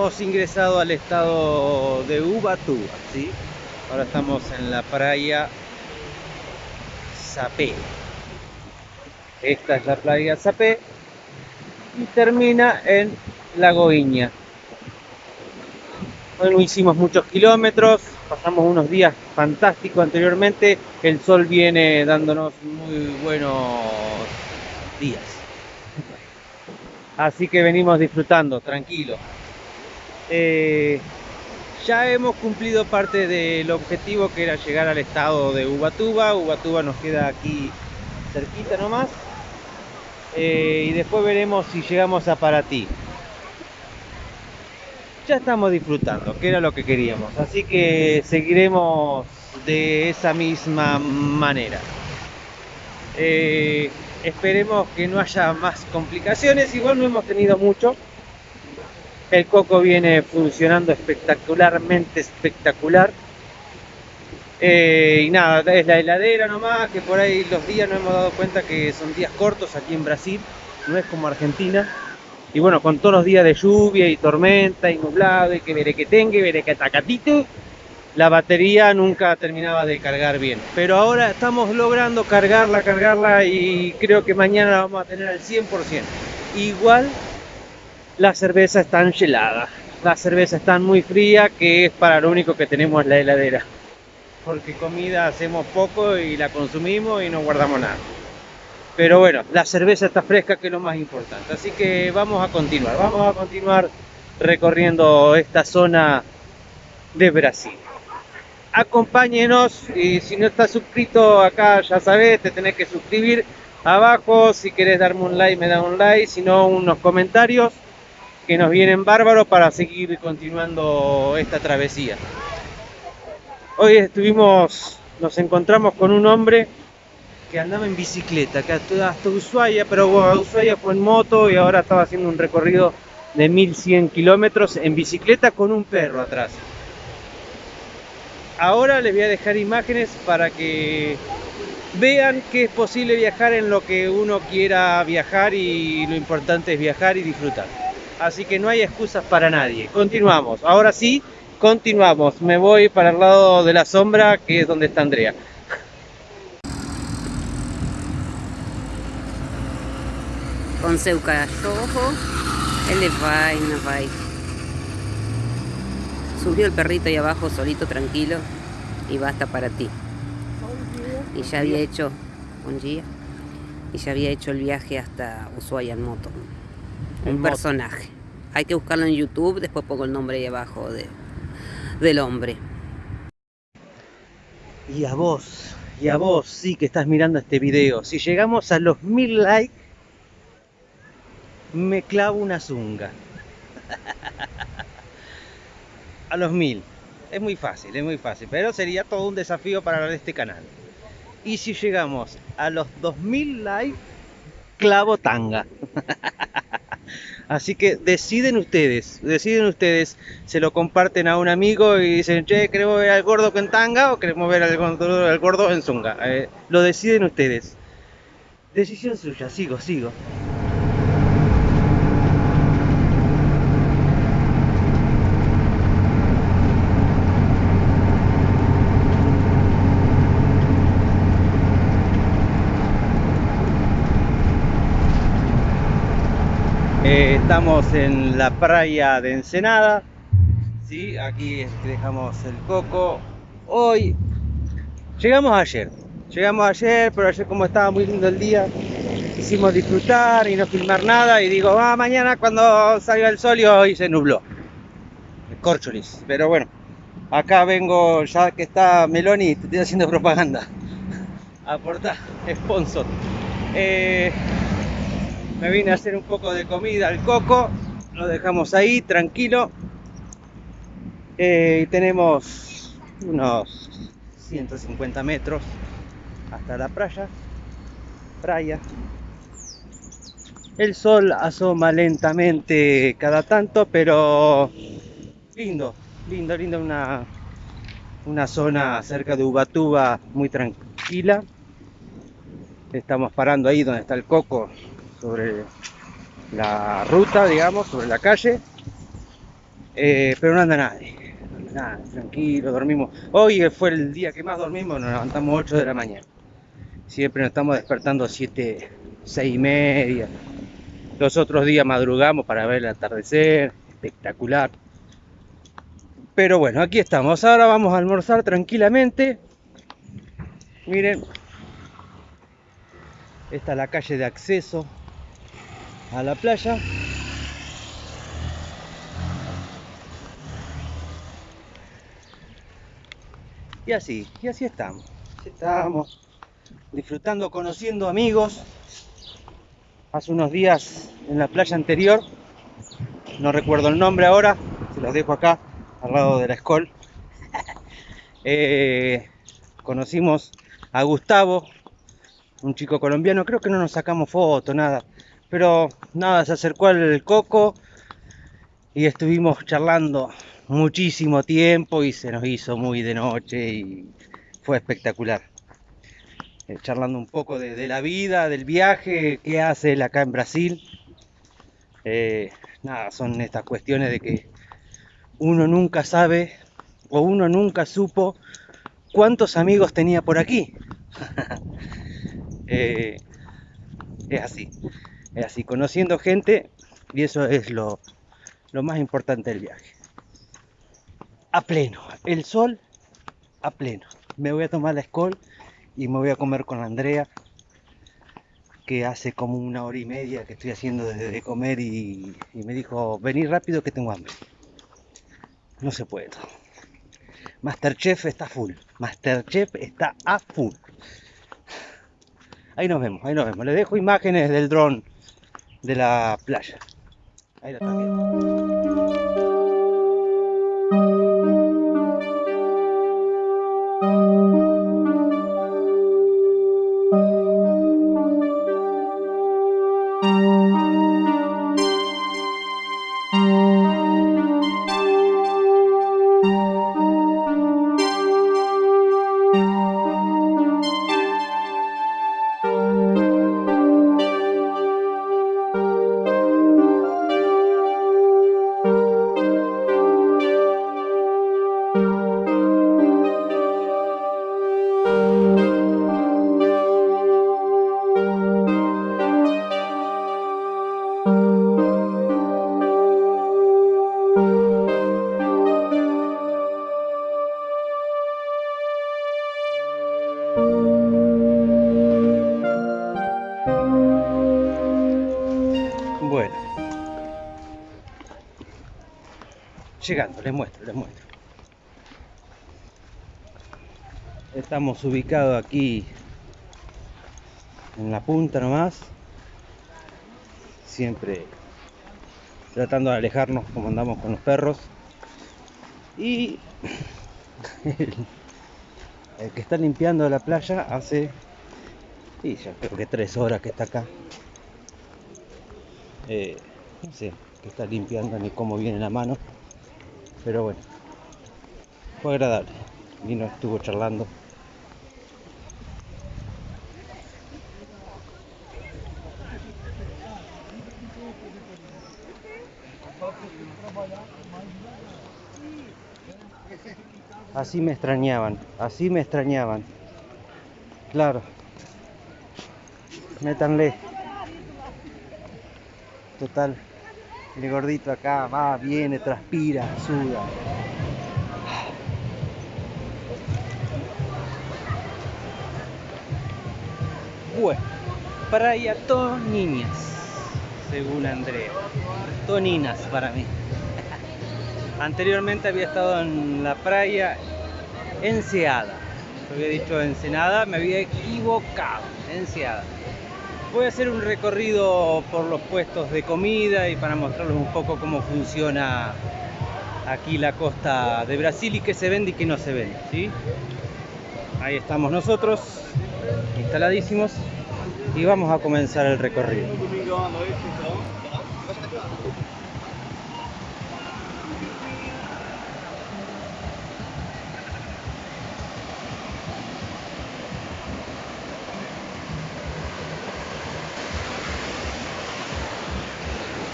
Hemos ingresado al estado de Ubatuba, ¿sí? Ahora estamos en la playa Zapé. Esta es la playa Zapé y termina en Lagoiña. Hoy no hicimos muchos kilómetros, pasamos unos días fantásticos anteriormente, el sol viene dándonos muy buenos días. Así que venimos disfrutando, tranquilo. Eh, ya hemos cumplido parte del objetivo que era llegar al estado de Ubatuba. Ubatuba nos queda aquí cerquita nomás. Eh, y después veremos si llegamos a Paratí. Ya estamos disfrutando, que era lo que queríamos. Así que seguiremos de esa misma manera. Eh, esperemos que no haya más complicaciones. Igual no hemos tenido mucho. El coco viene funcionando espectacularmente espectacular. Eh, y nada, es la heladera nomás, que por ahí los días no hemos dado cuenta que son días cortos aquí en Brasil, no es como Argentina. Y bueno, con todos los días de lluvia y tormenta y nublado y que veré que tenga y veré que tacatito, la batería nunca terminaba de cargar bien. Pero ahora estamos logrando cargarla, cargarla y creo que mañana la vamos a tener al 100%. Igual la cerveza está helada, la cerveza está muy fría, que es para lo único que tenemos en la heladera porque comida hacemos poco y la consumimos y no guardamos nada. Pero bueno, la cerveza está fresca que es lo más importante. Así que vamos a continuar, vamos a continuar recorriendo esta zona de Brasil. Acompáñenos y si no estás suscrito acá ya sabes, te tenés que suscribir abajo. Si querés darme un like, me da un like, si no unos comentarios que nos vienen bárbaros para seguir continuando esta travesía. Hoy estuvimos, nos encontramos con un hombre que andaba en bicicleta, que hasta, Ushuaia, pero Ushuaia fue en moto y ahora estaba haciendo un recorrido de 1100 kilómetros en bicicleta con un perro atrás. Ahora les voy a dejar imágenes para que vean que es posible viajar en lo que uno quiera viajar y lo importante es viajar y disfrutar. Así que no hay excusas para nadie. Continuamos. Ahora sí, Continuamos, me voy para el lado de la sombra, que es donde está Andrea. Com seu cachorro, él va y no va. Subió el perrito ahí abajo solito, tranquilo, y basta para ti. Y ya había hecho, un día, y ya había hecho el viaje hasta Ushuaia en moto. Un personaje. Hay que buscarlo en YouTube, después pongo el nombre ahí abajo de, del hombre. Y a vos, y a vos sí que estás mirando este video, si llegamos a los mil likes, me clavo una zunga. a los mil. Es muy fácil, es muy fácil, pero sería todo un desafío para este canal. Y si llegamos a los 2000 likes, clavo tanga. Así que deciden ustedes, deciden ustedes, se lo comparten a un amigo y dicen, che, queremos ver al gordo con tanga o queremos ver al gordo, en zunga. Eh, lo deciden ustedes. Decisión suya, sigo, sigo. Estamos en la playa de Ensenada. ¿sí? Aquí dejamos el coco. Hoy llegamos ayer. Llegamos ayer, pero ayer como estaba muy lindo el día, quisimos disfrutar y no filmar nada. Y digo, ah, mañana cuando salga el sol y hoy se nubló. Corcholis. Pero bueno, acá vengo, ya que está Meloni, te estoy haciendo propaganda. Aporta, sponsor. Eh, me vine a hacer un poco de comida al coco lo dejamos ahí tranquilo. Eh, tenemos unos 150 metros hasta la playa playa. El sol asoma lentamente cada tanto pero lindo lindo lindo una una zona cerca de Ubatuba muy tranquila. Estamos parando ahí donde está el coco sobre la ruta, digamos, sobre la calle. Eh, pero no anda nadie. Nadie, tranquilo, dormimos. Hoy fue el día que más dormimos, nos levantamos 8 de la mañana. Siempre nos estamos despertando 7, 6 y media. Los otros días madrugamos para ver el atardecer, espectacular. Pero bueno, aquí estamos. Ahora vamos a almorzar tranquilamente. Miren, esta es la calle de acceso a la playa. Y así, y así estamos. Disfrutando, conociendo amigos. Hace unos días en la playa anterior, no recuerdo el nombre ahora, se los dejo acá, al lado de la escol. Eh, conocimos a Gustavo, un chico colombiano, creo que no nos sacamos foto, nada, pero nada, se acercó al coco y estuvimos charlando muchísimo tiempo y se nos hizo muy de noche y fue espectacular. Eh, charlando un poco de, la vida, del viaje, qué hace él acá en Brasil. Eh, nada, son estas cuestiones de que uno nunca sabe o uno nunca supo cuántos amigos tenía por aquí. eh, es así, así, conociendo gente y eso es lo, lo más importante del viaje. A pleno, el sol a pleno. Me voy a tomar la escol y me voy a comer con Andrea, que hace como una hora y media que estoy haciendo desde de comer y, me dijo, vení rápido que tengo hambre. No se puede todo. Masterchef está full. Masterchef está a full. Ahí nos vemos, ahí nos vemos. Les dejo imágenes del dron de la playa. Ahí la están viendo. Llegando, les muestro, les muestro. Estamos ubicados aquí en la punta nomás. Siempre tratando de alejarnos como andamos con los perros. Y el, que está limpiando la playa hace, ya creo que tres horas que está acá. Eh, no sé qué está limpiando ni cómo viene la mano, pero bueno, fue agradable. Vino, estuvo charlando. Así me extrañaban, así me extrañaban. Claro. Métanle. Total. El gordito acá va, viene, transpira, suda. Bueno, Praia Toninas, según Andrea. Toninas para mí. Anteriormente había estado en la playa Enseada. Yo había dicho Ensenada, me había equivocado. Enseada. Voy a hacer un recorrido por los puestos de comida y para mostrarles un poco cómo funciona aquí la costa de Brasil y qué se vende y qué no se vende. ¿sí? Ahí estamos nosotros, instaladísimos, y vamos a comenzar el recorrido.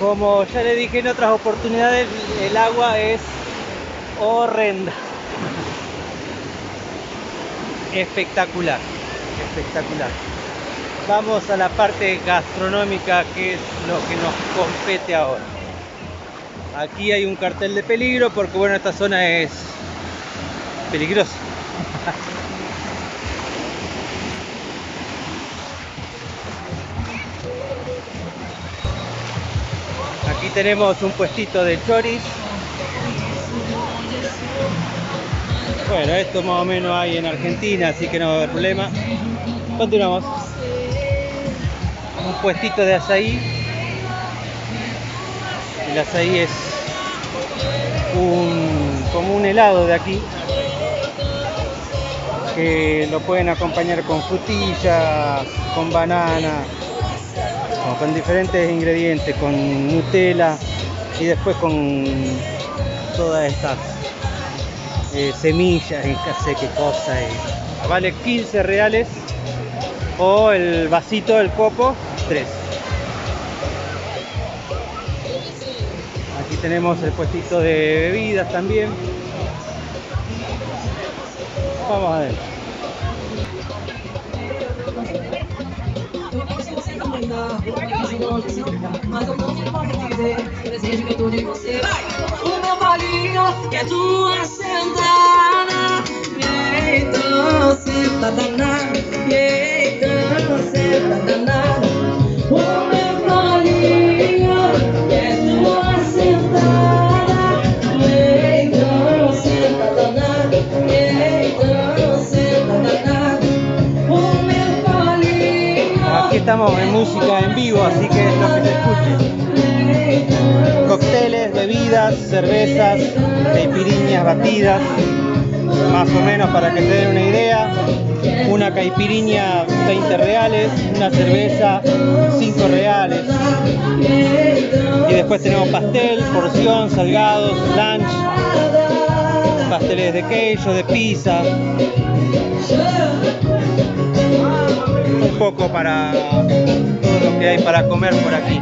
Como ya le dije en otras oportunidades, el agua es horrenda. Espectacular, espectacular. Vamos a la parte gastronómica que es lo que nos compete ahora. Aquí hay un cartel de peligro porque bueno, esta zona es peligrosa. Tenemos un puestito de choris. Bueno, esto más o menos hay en Argentina, así que no va a haber problema. Continuamos. Un puestito de azaí. El azaí es como un helado de aquí que lo pueden acompañar con frutillas, con banana, con diferentes ingredientes, con Nutella y después con todas estas eh, semillas qué sé qué cosa. Vale 15 reales o el vasito del copo 3. Aquí tenemos el puestito de bebidas también. Vamos não dizer o que eu tô de você. O meu bolinho que é tua sentada. Então senta danada. Então senta danada. Estamos en música en vivo, así que es lo que se escuche. Cócteles, bebidas, cervezas, caipiriñas batidas, más o menos para que se den una idea. Una caipiriña 20 reales, una cerveza 5 reales. Y después tenemos pastel, porción, salgados, lunch, pasteles de queijo, de pizza. Un poco para todo lo que hay para comer por aquí.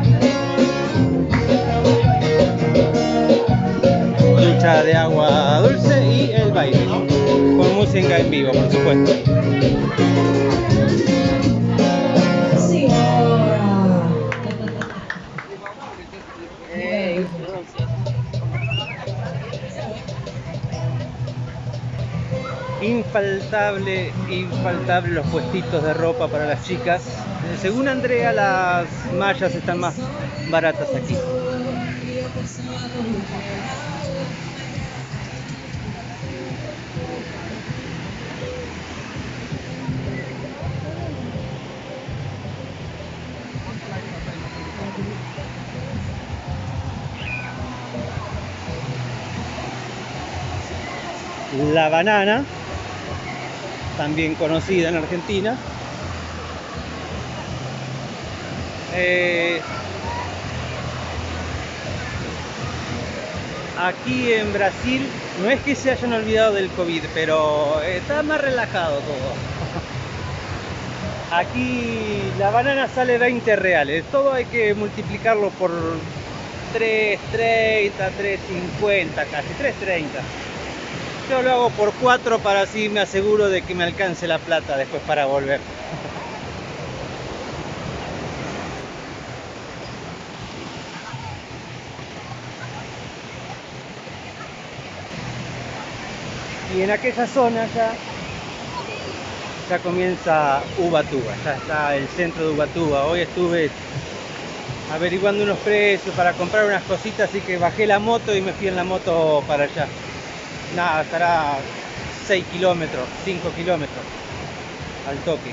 Ducha de agua dulce y el baile. Con música en vivo, por supuesto. Infaltable, infaltable los puestitos de ropa para las chicas. Eh, Según Andrea, las mallas están más baratas aquí. La banana, también conocida en Argentina. Eh, aquí en Brasil no es que se hayan olvidado del COVID, pero está más relajado todo. Aquí la banana sale 20 reales, todo hay que multiplicarlo por 3.30, 3.50, casi 3.30. Yo lo hago por 4 para así me aseguro de que me alcance la plata después para volver. Y en aquella zona ya, ya comienza Ubatuba, ya está el centro de Ubatuba. Hoy estuve averiguando unos precios para comprar unas cositas, así que bajé la moto y me fui en la moto para allá. Nada, estará 6 kilómetros, 5 kilómetros al toque.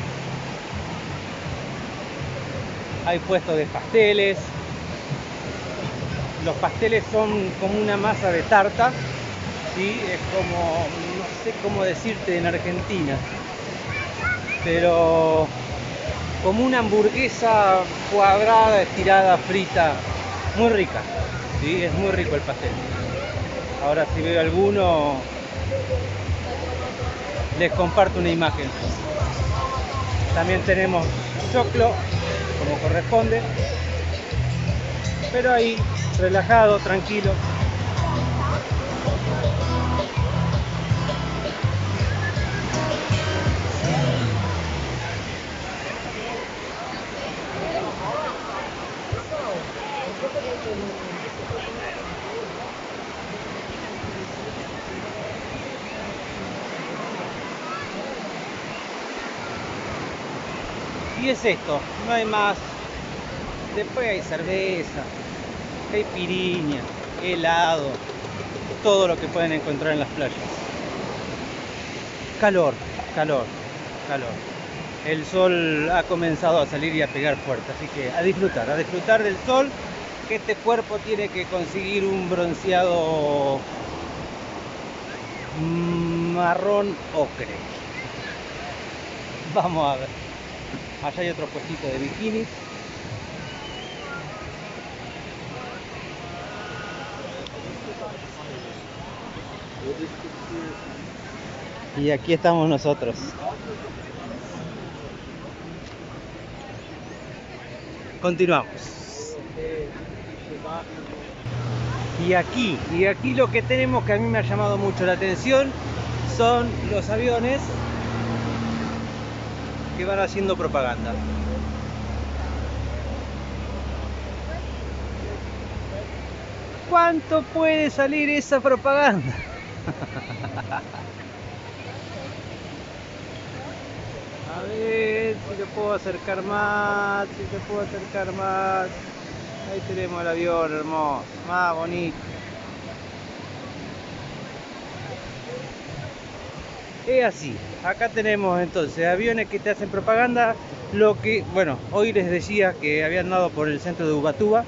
Hay puestos de pasteles. Los pasteles son como una masa de tarta, ¿sí? Es como, no sé cómo decirte en Argentina, pero como una hamburguesa cuadrada, estirada, frita, muy rica, ¿sí? Es muy rico el pastel. Ahora si veo alguno, les comparto una imagen. También tenemos choclo, como corresponde. pero ahí, relajado, tranquilo. Y es esto, no hay más. Después hay cerveza, hay piriña, helado, todo lo que pueden encontrar en las playas. Calor, calor, calor. El sol ha comenzado a salir y a pegar fuerte, así que a disfrutar, a disfrutar del sol, que este cuerpo tiene que conseguir un bronceado marrón ocre. Vamos a ver. Allá hay otro puestito de bikinis. Y aquí estamos nosotros. Continuamos. Y aquí, y aquí lo que tenemos que a mí me ha llamado mucho la atención son los aviones que van haciendo propaganda. ¿Cuánto puede salir esa propaganda? A ver si le puedo acercar más, si te puedo acercar más. Ahí tenemos el avión hermoso, más bonito. Es así, acá tenemos entonces aviones que te hacen propaganda, lo que, bueno, hoy les decía que habían dado por el centro de Ubatuba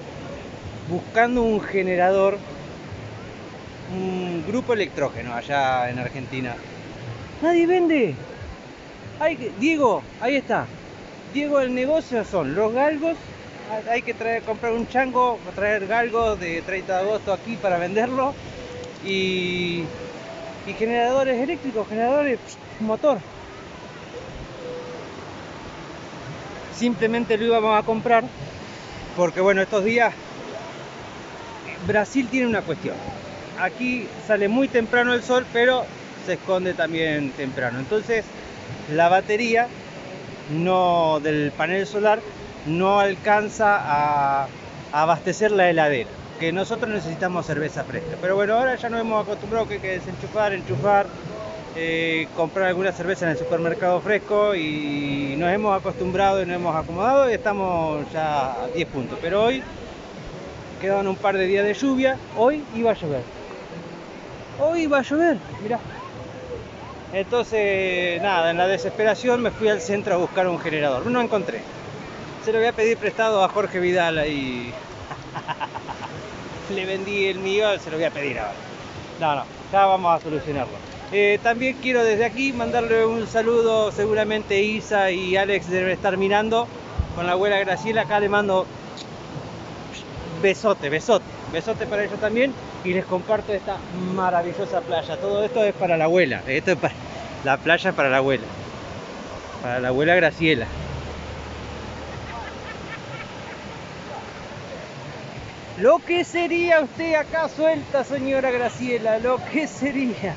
buscando un generador, un grupo electrógeno allá en Argentina. Nadie vende. Hay, Diego, ahí está. Diego, el negocio son los galgos. Hay que traer, comprar un chango, traer galgos de 30 de agosto aquí para venderlo. Y y generadores eléctricos, generadores motor. Simplemente lo íbamos a comprar porque bueno, estos días Brasil tiene una cuestión. Aquí sale muy temprano el sol, pero se esconde también temprano. Entonces, la batería no del panel solar no alcanza a abastecer la heladera que nosotros necesitamos cerveza fresca. Pero bueno, ahora ya nos hemos acostumbrado que hay que desenchufar, enchufar, eh, comprar alguna cerveza en el supermercado fresco y nos hemos acostumbrado y nos hemos acomodado y estamos ya a 10 puntos. Pero hoy quedaban un par de días de lluvia, hoy iba a llover. Hoy iba a llover, mirá. Entonces, nada, en la desesperación me fui al centro a buscar un generador. No encontré. Se lo voy a pedir prestado a Jorge Vidal ahí le vendí el mío, se lo voy a pedir ahora. No, no, ya vamos a solucionarlo. Eh, también quiero desde aquí mandarle un saludo, seguramente Isa y Alex deben estar mirando con la abuela Graciela, acá le mando besote, besote, besote para ellos también y les comparto esta maravillosa playa. Todo esto es para la abuela, esto es para la playa para la abuela, para la abuela Graciela. Lo que sería usted acá suelta, señora Graciela, lo que sería.